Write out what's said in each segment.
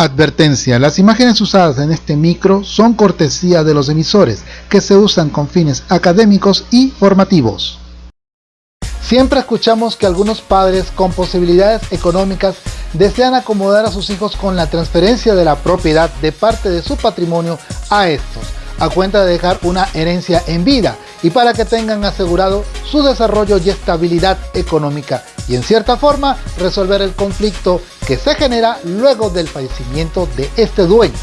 Advertencia, las imágenes usadas en este micro son cortesía de los emisores que se usan con fines académicos y formativos. Siempre escuchamos que algunos padres con posibilidades económicas desean acomodar a sus hijos con la transferencia de la propiedad de parte de su patrimonio a estos, a cuenta de dejar una herencia en vida y para que tengan asegurado su desarrollo y estabilidad económica y en cierta forma resolver el conflicto que se genera luego del fallecimiento de este dueño.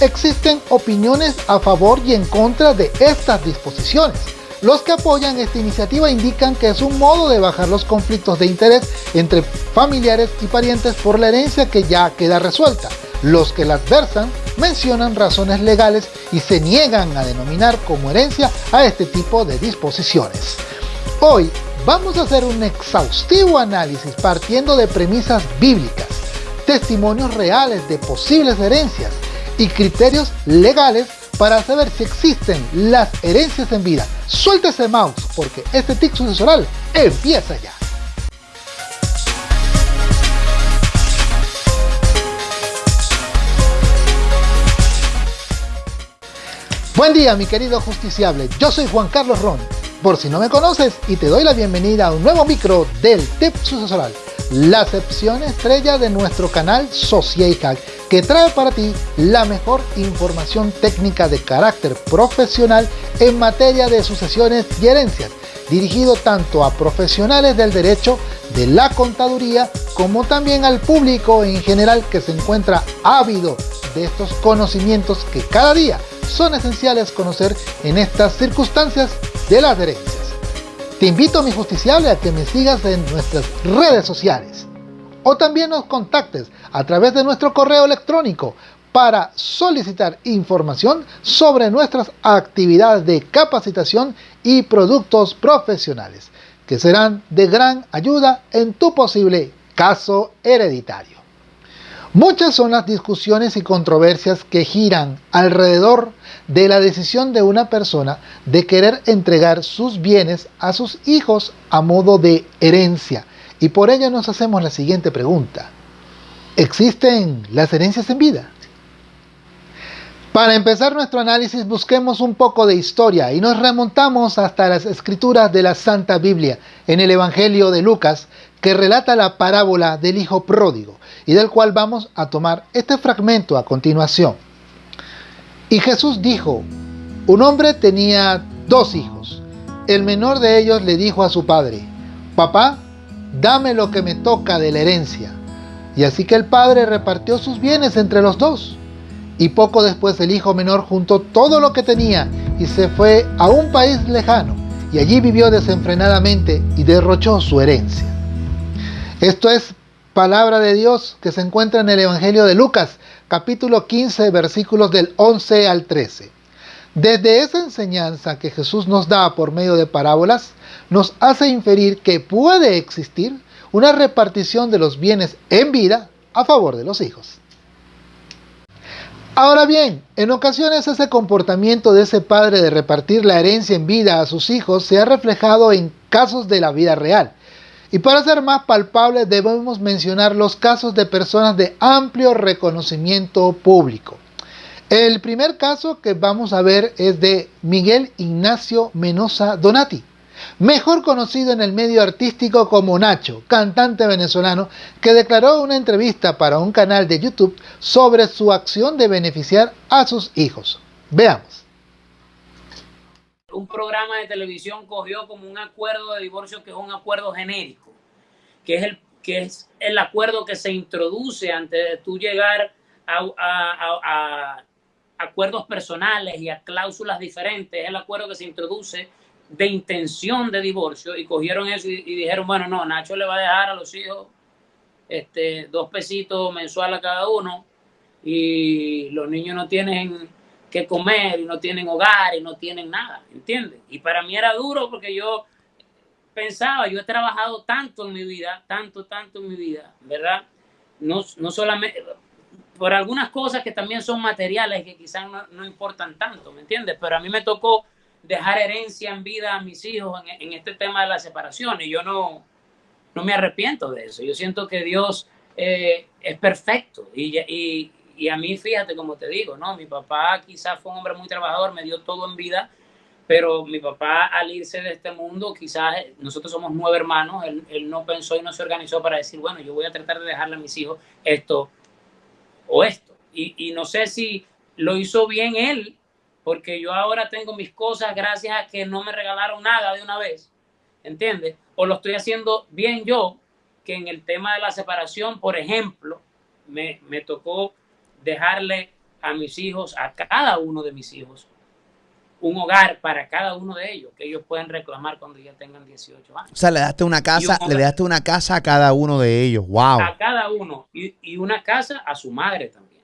Existen opiniones a favor y en contra de estas disposiciones. Los que apoyan esta iniciativa indican que es un modo de bajar los conflictos de interés entre familiares y parientes por la herencia que ya queda resuelta. Los que la adversan mencionan razones legales y se niegan a denominar como herencia a este tipo de disposiciones. Hoy vamos a hacer un exhaustivo análisis partiendo de premisas bíblicas, testimonios reales de posibles herencias y criterios legales para saber si existen las herencias en vida. Suelta ese mouse porque este tic sucesoral empieza ya. Buen día mi querido justiciable, yo soy Juan Carlos Ron, por si no me conoces y te doy la bienvenida a un nuevo micro del Tip Sucesoral, la sección estrella de nuestro canal Hack, que trae para ti la mejor información técnica de carácter profesional en materia de sucesiones y herencias, dirigido tanto a profesionales del derecho, de la contaduría, como también al público en general que se encuentra ávido de estos conocimientos que cada día son esenciales conocer en estas circunstancias de las herencias. Te invito, mi justiciable, a que me sigas en nuestras redes sociales o también nos contactes a través de nuestro correo electrónico para solicitar información sobre nuestras actividades de capacitación y productos profesionales, que serán de gran ayuda en tu posible caso hereditario. Muchas son las discusiones y controversias que giran alrededor de la decisión de una persona de querer entregar sus bienes a sus hijos a modo de herencia. Y por ello nos hacemos la siguiente pregunta. ¿Existen las herencias en vida? Para empezar nuestro análisis busquemos un poco de historia y nos remontamos hasta las escrituras de la Santa Biblia en el Evangelio de Lucas que relata la parábola del hijo pródigo y del cual vamos a tomar este fragmento a continuación. Y Jesús dijo, un hombre tenía dos hijos. El menor de ellos le dijo a su padre, Papá, dame lo que me toca de la herencia. Y así que el padre repartió sus bienes entre los dos. Y poco después el hijo menor juntó todo lo que tenía y se fue a un país lejano. Y allí vivió desenfrenadamente y derrochó su herencia. Esto es palabra de Dios que se encuentra en el Evangelio de Lucas, capítulo 15, versículos del 11 al 13. Desde esa enseñanza que Jesús nos da por medio de parábolas, nos hace inferir que puede existir una repartición de los bienes en vida a favor de los hijos. Ahora bien, en ocasiones ese comportamiento de ese padre de repartir la herencia en vida a sus hijos se ha reflejado en casos de la vida real, y para ser más palpable debemos mencionar los casos de personas de amplio reconocimiento público. El primer caso que vamos a ver es de Miguel Ignacio Menosa Donati, mejor conocido en el medio artístico como Nacho, cantante venezolano, que declaró una entrevista para un canal de YouTube sobre su acción de beneficiar a sus hijos. Veamos un programa de televisión cogió como un acuerdo de divorcio que es un acuerdo genérico, que es el, que es el acuerdo que se introduce antes de tú llegar a, acuerdos personales y a cláusulas diferentes, es el acuerdo que se introduce de intención de divorcio y cogieron eso y, dijeron, bueno, no, Nacho le va a dejar a los hijos este, dos pesitos mensual a cada uno y los niños no tienen que comer y no tienen hogar y no tienen nada, ¿entiendes? Y para mí era duro porque yo pensaba, yo he trabajado tanto en mi vida, tanto, tanto en mi vida, ¿verdad? No, no solamente, por algunas cosas que también son materiales que quizás no, importan tanto, ¿me entiendes? Pero a mí me tocó dejar herencia en vida a mis hijos en, este tema de la separación y yo no, no me arrepiento de eso. Yo siento que Dios eh, es perfecto y, y a mí, fíjate, como te digo, ¿no? Mi papá quizás fue un hombre muy trabajador, me dio todo en vida, pero mi papá al irse de este mundo, quizás nosotros somos nueve hermanos, él, él, no pensó y no se organizó para decir, bueno, yo voy a tratar de dejarle a mis hijos esto o esto. Y, y no sé si lo hizo bien él, porque yo ahora tengo mis cosas gracias a que no me regalaron nada de una vez, ¿entiendes? O lo estoy haciendo bien yo, que en el tema de la separación, por ejemplo, me, me tocó dejarle a mis hijos, a cada uno de mis hijos, un hogar para cada uno de ellos, que ellos pueden reclamar cuando ya tengan 18 años. O sea, le daste una casa, le daste una casa a cada uno de ellos. Wow. A cada uno. Y, y, una casa a su madre también.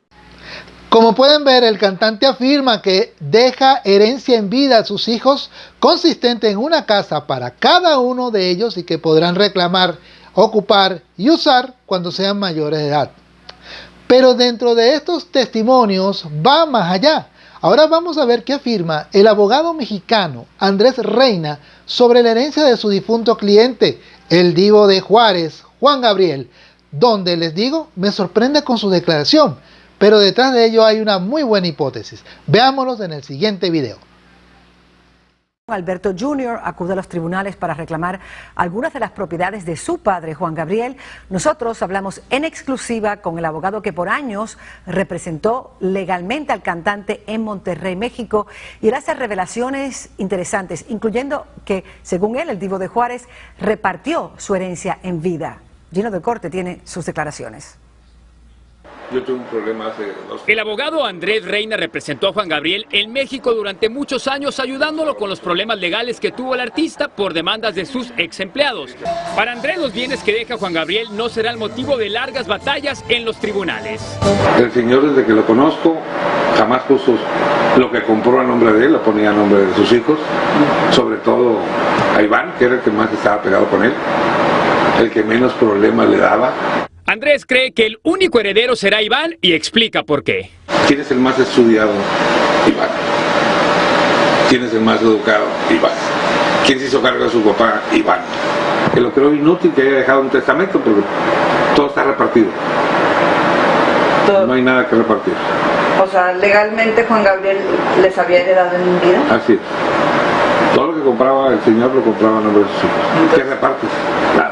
Como pueden ver, el cantante afirma que deja herencia en vida a sus hijos consistente en una casa para cada uno de ellos y que podrán reclamar, ocupar y usar cuando sean mayores de edad. Pero dentro de estos testimonios va más allá. Ahora vamos a ver qué afirma el abogado mexicano Andrés Reina sobre la herencia de su difunto cliente, el divo de Juárez, Juan Gabriel, donde les digo, me sorprende con su declaración, pero detrás de ello hay una muy buena hipótesis. Veámoslos en el siguiente video. Alberto Jr. acude a los tribunales para reclamar algunas de las propiedades de su padre, Juan Gabriel. Nosotros hablamos en exclusiva con el abogado que por años representó legalmente al cantante en Monterrey, México, y él hace revelaciones interesantes, incluyendo que, según él, el Divo de Juárez repartió su herencia en vida. Gino de Corte tiene sus declaraciones. Yo tuve un problema hace dos El abogado Andrés Reina representó a Juan Gabriel en México durante muchos años ayudándolo con los problemas legales que tuvo el artista por demandas de sus ex empleados. Para Andrés los bienes que deja Juan Gabriel no será el motivo de largas batallas en los tribunales. El señor desde que lo conozco jamás puso lo que compró a nombre de él, lo ponía a nombre de sus hijos, sobre todo a Iván, que era el que más estaba pegado con él, el que menos problemas le daba. Andrés cree que el único heredero será Iván y explica por qué. ¿Quién es el más estudiado? Iván. ¿Quién es el más educado? Iván. ¿Quién se hizo cargo de su papá? Iván. Que lo creo inútil que haya dejado un testamento porque todo está repartido. Todo. No hay nada que repartir. O sea, legalmente Juan Gabriel les había heredado en vida. Así es. Todo lo que compraba el señor lo compraba a nombre de sus hijos. ¿Qué repartes? Nada.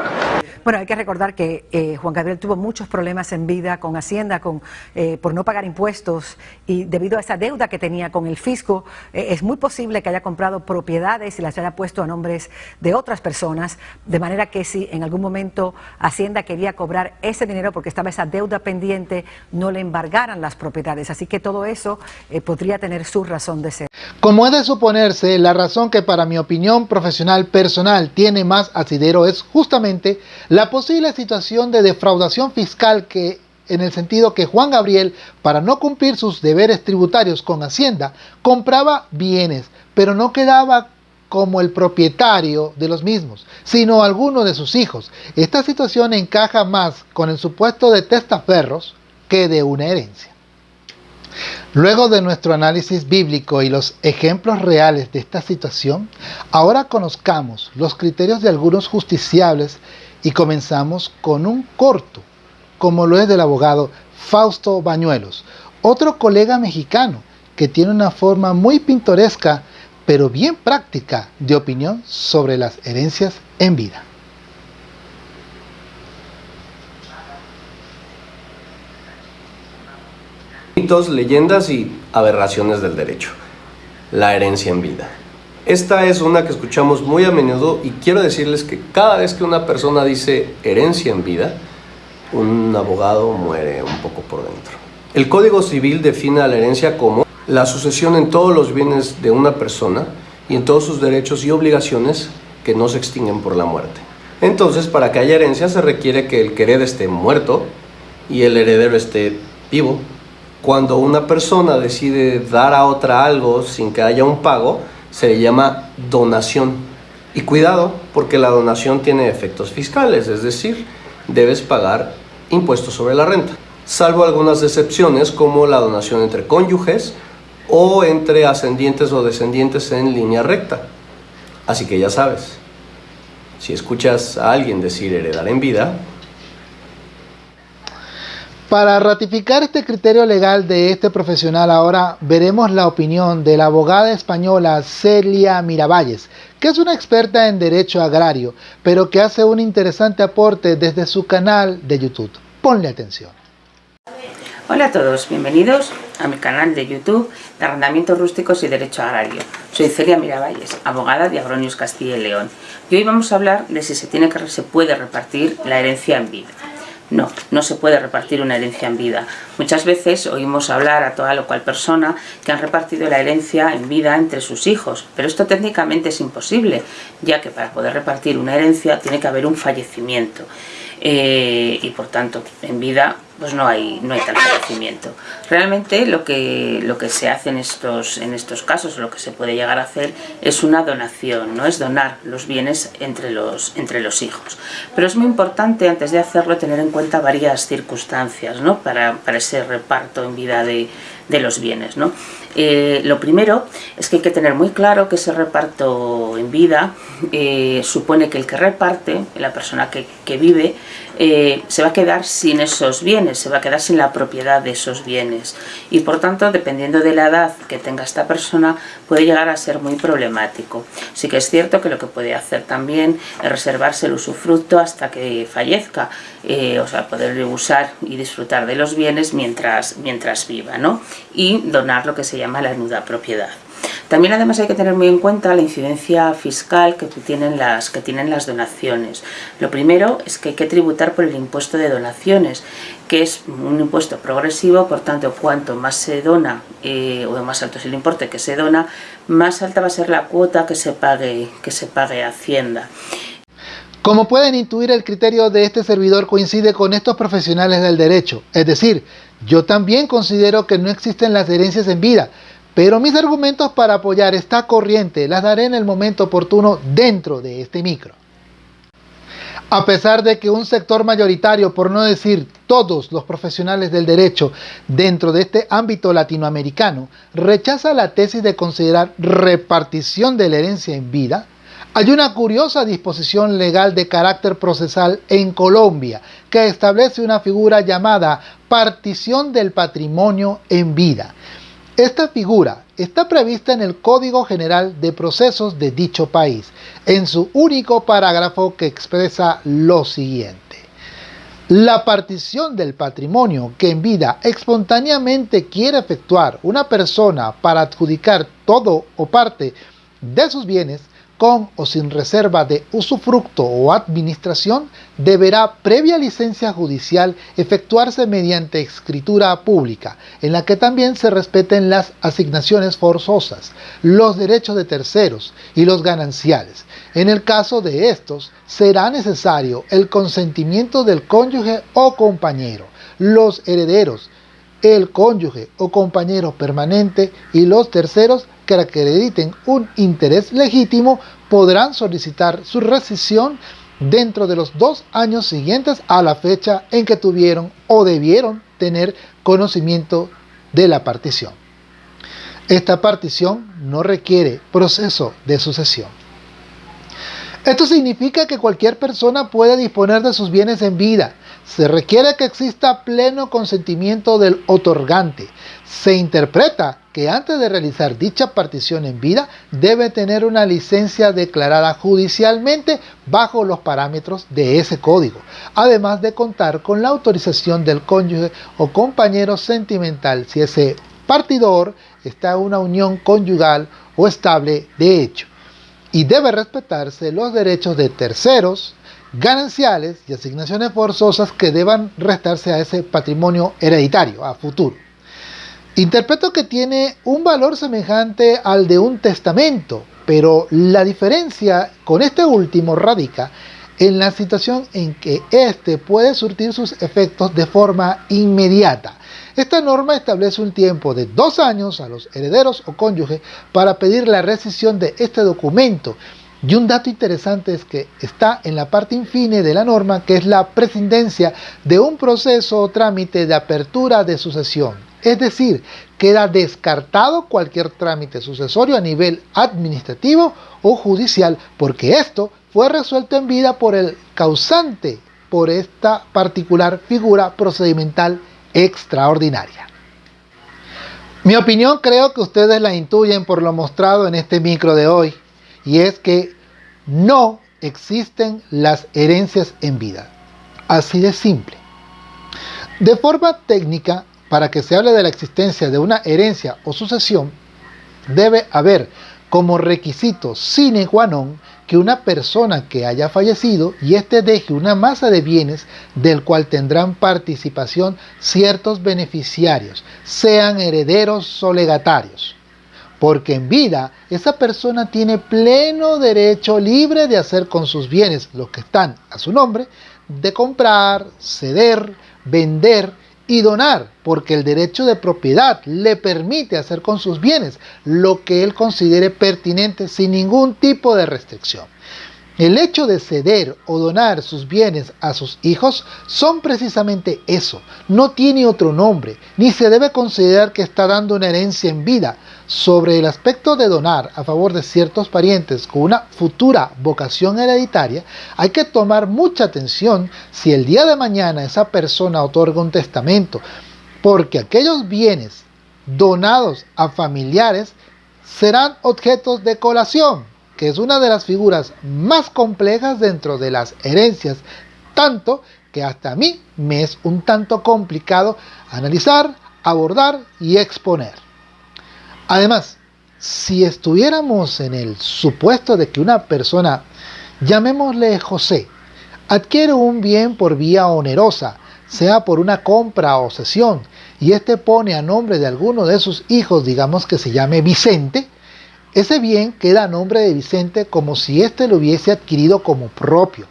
Bueno, hay que recordar que eh, Juan Gabriel tuvo muchos problemas en vida con Hacienda, con, eh, por no pagar impuestos y debido a esa deuda que tenía con el fisco, eh, es muy posible que haya comprado propiedades y las haya puesto a nombres de otras personas, de manera que si en algún momento Hacienda quería cobrar ese dinero porque estaba esa deuda pendiente, no le embargaran las propiedades. Así que todo eso podría tener su razón de ser. Como es de suponerse, la razón que para mi opinión profesional personal tiene más asidero es justamente la posible situación de defraudación fiscal que en el sentido que Juan Gabriel, para no cumplir sus deberes tributarios con Hacienda, compraba bienes, pero no quedaba como el propietario de los mismos, sino alguno de sus hijos. Esta situación encaja más con el supuesto de testaferros que de una herencia. Luego de nuestro análisis bíblico y los ejemplos reales de esta situación, ahora conozcamos los criterios de algunos justiciables y comenzamos con un corto, como lo es del abogado Fausto Bañuelos, otro colega mexicano que tiene una forma muy pintoresca, pero bien práctica de opinión sobre las herencias en vida. Mitos, leyendas y aberraciones del derecho. La herencia en vida. Esta es una que escuchamos muy a menudo y quiero decirles que cada vez que una persona dice herencia en vida, un abogado muere un poco por dentro. El Código Civil define a la herencia como la sucesión en todos los bienes de una persona y en todos sus derechos y obligaciones que no se extinguen por la muerte. Entonces, para que haya herencia se requiere que el que herede esté muerto y el heredero esté vivo. Cuando una persona decide dar a otra algo sin que haya un pago, se le llama donación. Y cuidado, porque la donación tiene efectos fiscales, es decir, debes pagar impuestos sobre la renta, salvo algunas excepciones como la donación entre cónyuges o entre ascendientes o descendientes en línea recta. Así que ya sabes, si escuchas a alguien decir heredar en vida, Para ratificar este criterio legal de este profesional ahora veremos la opinión de la abogada española Celia Miravalles, que es una experta en derecho agrario, pero que hace un interesante aporte desde su canal de YouTube. Ponle atención. Hola a todos, bienvenidos a mi canal de YouTube de Arrendamientos Rústicos y Derecho Agrario. Soy Celia Miravalles, abogada de Agronius Castilla y León. Y hoy vamos a hablar de si se, tiene que, se puede repartir la herencia en vida. No, no se puede repartir una herencia en vida. Muchas veces oímos hablar a toda lo cual persona que han repartido la herencia en vida entre sus hijos, pero esto técnicamente es imposible, ya que para poder repartir una herencia tiene que haber un fallecimiento. Eh, y por tanto en vida pues no hay, no hay tal fallecimiento. Realmente lo que, lo que se hace en estos, en estos casos, lo que se puede llegar a hacer es una donación, no es donar los bienes entre los, entre los hijos. Pero es muy importante antes de hacerlo tener en cuenta varias circunstancias ¿no? para, para ese reparto en vida de, de los bienes. ¿no? Eh, lo primero es que hay que tener muy claro que ese reparto en vida eh, supone que el que reparte, la persona que, que vive, eh, se va a quedar sin esos bienes, se va a quedar sin la propiedad de esos bienes y por tanto dependiendo de la edad que tenga esta persona puede llegar a ser muy problemático. Sí que es cierto que lo que puede hacer también es reservarse el usufructo hasta que fallezca, o sea poder usar y disfrutar de los bienes mientras, mientras viva ¿no? Y donar lo que se llama la nuda propiedad. También además hay que tener muy en cuenta la incidencia fiscal que tienen las, que tienen las donaciones. Lo primero es que hay que tributar por el impuesto de donaciones, que es un impuesto progresivo, por tanto cuanto más se dona eh, o más alto es el importe que se dona, más alta va a ser la cuota que se pague, que se pague Hacienda. Como pueden intuir, el criterio de este servidor coincide con estos profesionales del derecho. Es decir, yo también considero que no existen las herencias en vida, pero mis argumentos para apoyar esta corriente las daré en el momento oportuno dentro de este micro. A pesar de que un sector mayoritario, por no decir todos los profesionales del derecho dentro de este ámbito latinoamericano, rechaza la tesis de considerar repartición de la herencia en vida, hay una curiosa disposición legal de carácter procesal en Colombia que establece una figura llamada partición del patrimonio en vida, esta figura está prevista en el Código General de Procesos de dicho país, en su único parágrafo que expresa lo siguiente. La partición del patrimonio que en vida espontáneamente quiere efectuar una persona para adjudicar todo o parte de sus bienes con o sin reserva de usufructo o administración, deberá, previa licencia judicial, efectuarse mediante escritura pública, en la que también se respeten las asignaciones forzosas, los derechos de terceros y los gananciales. En el caso de estos, será necesario el consentimiento del cónyuge o compañero, los herederos, el cónyuge o compañero permanente y los terceros que acrediten un interés legítimo podrán solicitar su rescisión dentro de los dos años siguientes a la fecha en que tuvieron o debieron tener conocimiento de la partición. Esta partición no requiere proceso de sucesión. Esto significa que cualquier persona puede disponer de sus bienes en vida. Se requiere que exista pleno consentimiento del otorgante. Se interpreta que antes de realizar dicha partición en vida debe tener una licencia declarada judicialmente bajo los parámetros de ese código, además de contar con la autorización del cónyuge o compañero sentimental si ese partidor está en una unión conyugal o estable de hecho, y debe respetarse los derechos de terceros, gananciales y asignaciones forzosas que deban restarse a ese patrimonio hereditario a futuro. Interpreto que tiene un valor semejante al de un testamento, pero la diferencia con este último radica en la situación en que éste puede surtir sus efectos de forma inmediata. Esta norma establece un tiempo de dos años a los herederos o cónyuges para pedir la rescisión de este documento. Y un dato interesante es que está en la parte infine de la norma, que es la prescindencia de un proceso o trámite de apertura de sucesión. Es decir, queda descartado cualquier trámite sucesorio a nivel administrativo o judicial, porque esto fue resuelto en vida por el causante, por esta particular figura procedimental extraordinaria. Mi opinión creo que ustedes la intuyen por lo mostrado en este micro de hoy, y es que no existen las herencias en vida. Así de simple. De forma técnica, para que se hable de la existencia de una herencia o sucesión, debe haber como requisito sine qua non que una persona que haya fallecido y éste deje una masa de bienes del cual tendrán participación ciertos beneficiarios, sean herederos o legatarios. Porque en vida esa persona tiene pleno derecho libre de hacer con sus bienes, los que están a su nombre, de comprar, ceder, vender y donar, porque el derecho de propiedad le permite hacer con sus bienes lo que él considere pertinente sin ningún tipo de restricción. El hecho de ceder o donar sus bienes a sus hijos son precisamente eso, no tiene otro nombre, ni se debe considerar que está dando una herencia en vida. Sobre el aspecto de donar a favor de ciertos parientes con una futura vocación hereditaria, hay que tomar mucha atención si el día de mañana esa persona otorga un testamento, porque aquellos bienes donados a familiares serán objetos de colación que es una de las figuras más complejas dentro de las herencias, tanto que hasta a mí me es un tanto complicado analizar, abordar y exponer. Además, si estuviéramos en el supuesto de que una persona, llamémosle José, adquiere un bien por vía onerosa, sea por una compra o cesión, y éste pone a nombre de alguno de sus hijos, digamos que se llame Vicente, ese bien queda a nombre de Vicente como si éste lo hubiese adquirido como propio.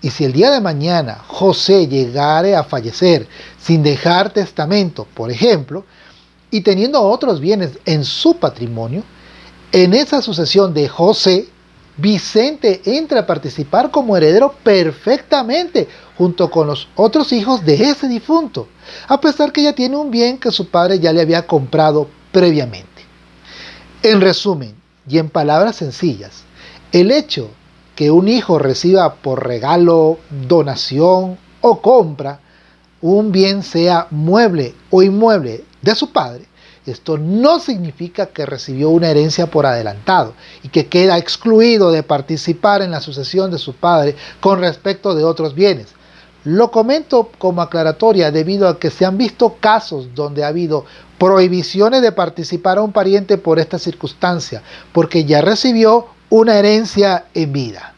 Y si el día de mañana José llegare a fallecer sin dejar testamento, por ejemplo, y teniendo otros bienes en su patrimonio, en esa sucesión de José, Vicente entra a participar como heredero perfectamente junto con los otros hijos de ese difunto, a pesar que ya tiene un bien que su padre ya le había comprado previamente. En resumen, y en palabras sencillas, el hecho que un hijo reciba por regalo, donación o compra un bien sea mueble o inmueble de su padre, esto no significa que recibió una herencia por adelantado y que queda excluido de participar en la sucesión de su padre con respecto de otros bienes. Lo comento como aclaratoria debido a que se han visto casos donde ha habido prohibiciones de participar a un pariente por esta circunstancia, porque ya recibió una herencia en vida.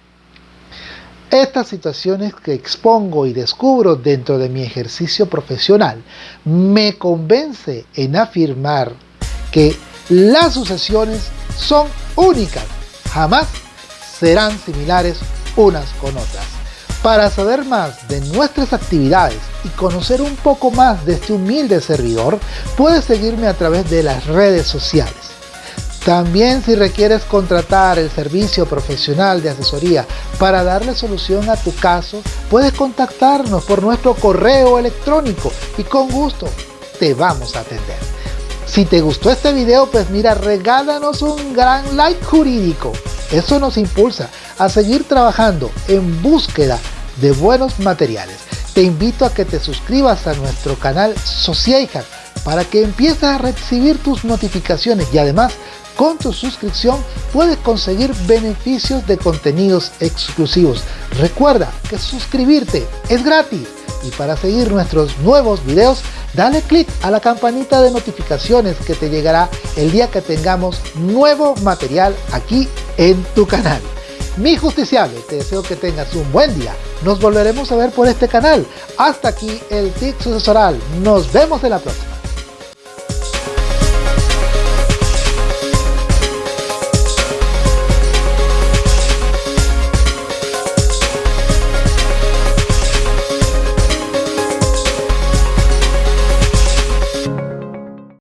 Estas situaciones que expongo y descubro dentro de mi ejercicio profesional me convence en afirmar que las sucesiones son únicas, jamás serán similares unas con otras. Para saber más de nuestras actividades y conocer un poco más de este humilde servidor, puedes seguirme a través de las redes sociales. También si requieres contratar el servicio profesional de asesoría para darle solución a tu caso, puedes contactarnos por nuestro correo electrónico y con gusto te vamos a atender. Si te gustó este video, pues mira, regálanos un gran like jurídico. Eso nos impulsa a seguir trabajando en búsqueda de buenos materiales. Te invito a que te suscribas a nuestro canal Sociaihack para que empieces a recibir tus notificaciones y además con tu suscripción puedes conseguir beneficios de contenidos exclusivos. Recuerda que suscribirte es gratis y para seguir nuestros nuevos videos dale click a la campanita de notificaciones que te llegará el día que tengamos nuevo material aquí en tu canal. Mi justiciable, te deseo que tengas un buen día. Nos volveremos a ver por este canal. Hasta aquí el TIC sucesoral. Nos vemos en la próxima.